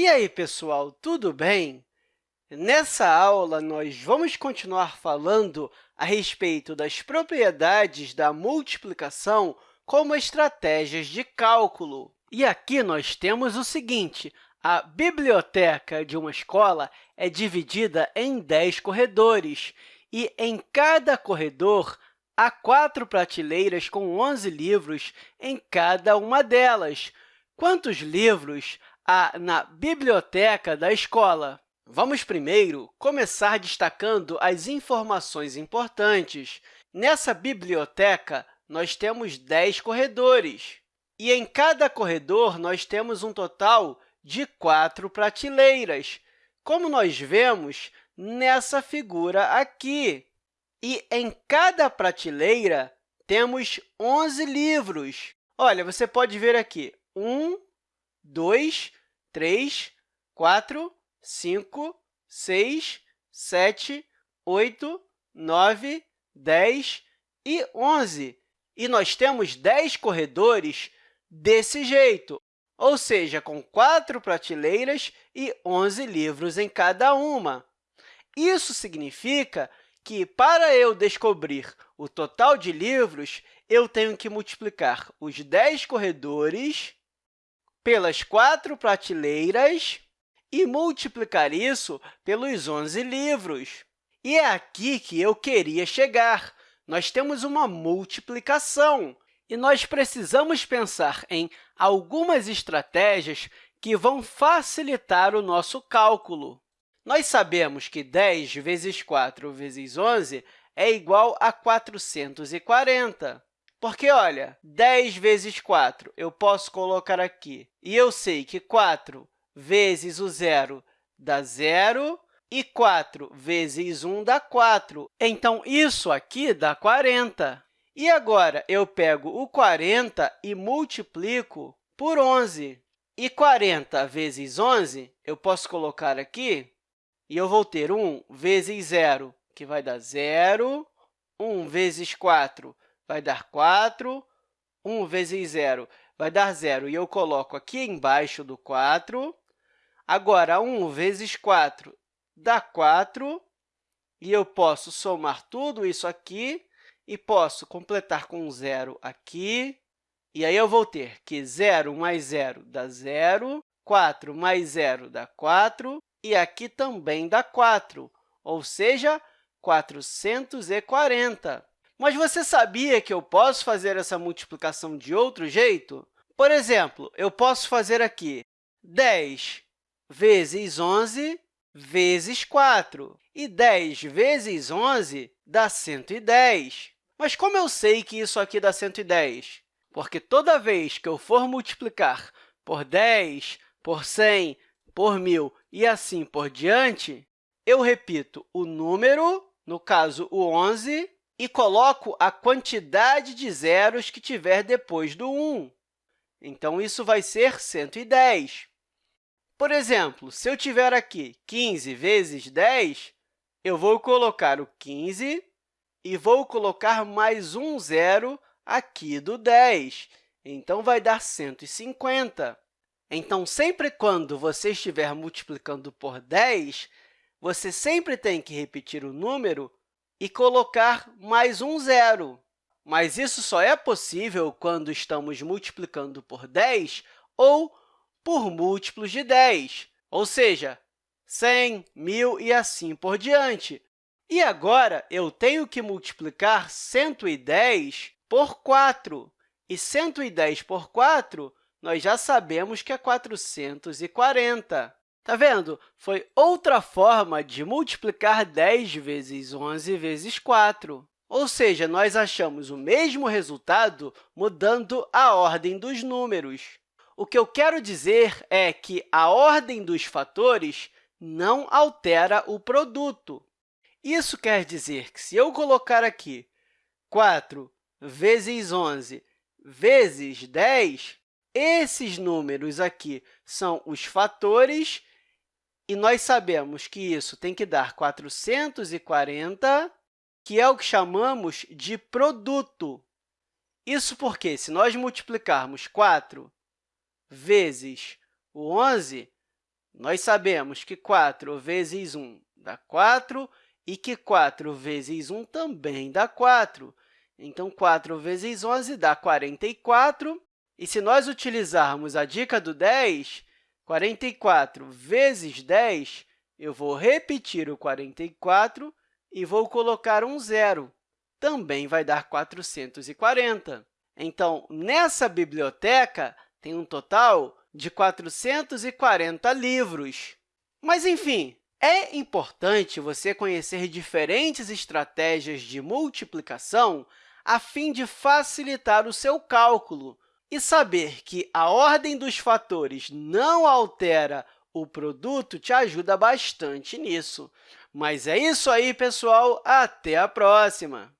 E aí, pessoal, tudo bem? Nessa aula, nós vamos continuar falando a respeito das propriedades da multiplicação como estratégias de cálculo. E aqui nós temos o seguinte, a biblioteca de uma escola é dividida em 10 corredores, e em cada corredor há quatro prateleiras com 11 livros em cada uma delas. Quantos livros há na biblioteca da escola? Vamos primeiro começar destacando as informações importantes. Nessa biblioteca, nós temos 10 corredores, e em cada corredor nós temos um total de quatro prateleiras, como nós vemos nessa figura aqui. E em cada prateleira temos 11 livros. Olha, você pode ver aqui, 1, 2, 3, 4, 5, 6, 7, 8, 9, 10 e 11. E nós temos 10 corredores desse jeito, ou seja, com quatro prateleiras e 11 livros em cada uma. Isso significa que, para eu descobrir o total de livros, eu tenho que multiplicar os 10 corredores pelas quatro prateleiras e multiplicar isso pelos 11 livros. E é aqui que eu queria chegar. Nós temos uma multiplicação, e nós precisamos pensar em algumas estratégias que vão facilitar o nosso cálculo. Nós sabemos que 10 vezes 4 vezes 11 é igual a 440. Porque, olha, 10 vezes 4 eu posso colocar aqui, e eu sei que 4 vezes o zero dá zero, e 4 vezes 1 dá 4. Então, isso aqui dá 40. E agora, eu pego o 40 e multiplico por 11. E 40 vezes 11, eu posso colocar aqui, e eu vou ter 1 vezes 0, que vai dar 0. 1 vezes 4 vai dar 4. 1 vezes 0 vai dar 0, e eu coloco aqui embaixo do 4. Agora, 1 vezes 4 dá 4, e eu posso somar tudo isso aqui e posso completar com zero aqui. E aí, eu vou ter que 0 mais 0 dá 0, 4 mais 0 dá 4, e aqui também dá 4, ou seja, 440. Mas você sabia que eu posso fazer essa multiplicação de outro jeito? Por exemplo, eu posso fazer aqui 10 vezes 11 vezes 4. E 10 vezes 11 dá 110. Mas como eu sei que isso aqui dá 110? Porque toda vez que eu for multiplicar por 10, por 100, por 1.000 e assim por diante, eu repito o número, no caso, o 11, e coloco a quantidade de zeros que tiver depois do 1. Então, isso vai ser 110. Por exemplo, se eu tiver aqui 15 vezes 10, eu vou colocar o 15 e vou colocar mais um zero aqui do 10. Então, vai dar 150. Então, sempre quando você estiver multiplicando por 10, você sempre tem que repetir o número e colocar mais um zero. Mas isso só é possível quando estamos multiplicando por 10 ou por múltiplos de 10, ou seja, 100, 1.000 e assim por diante. E agora, eu tenho que multiplicar 110 por 4. E 110 por 4, nós já sabemos que é 440. Está vendo? Foi outra forma de multiplicar 10 vezes 11 vezes 4. Ou seja, nós achamos o mesmo resultado mudando a ordem dos números. O que eu quero dizer é que a ordem dos fatores não altera o produto. Isso quer dizer que, se eu colocar aqui 4 vezes 11 vezes 10, esses números aqui são os fatores, e nós sabemos que isso tem que dar 440, que é o que chamamos de produto. Isso porque, se nós multiplicarmos 4 vezes o 11, Nós sabemos que 4 vezes 1 dá 4 e que 4 vezes 1 também dá 4. Então, 4 vezes 11 dá 44. E se nós utilizarmos a dica do 10, 44 vezes 10, eu vou repetir o 44 e vou colocar um zero. Também vai dar 440. Então, nessa biblioteca, tem um total de 440 livros. Mas, enfim, é importante você conhecer diferentes estratégias de multiplicação a fim de facilitar o seu cálculo e saber que a ordem dos fatores não altera o produto te ajuda bastante nisso. Mas é isso aí, pessoal! Até a próxima!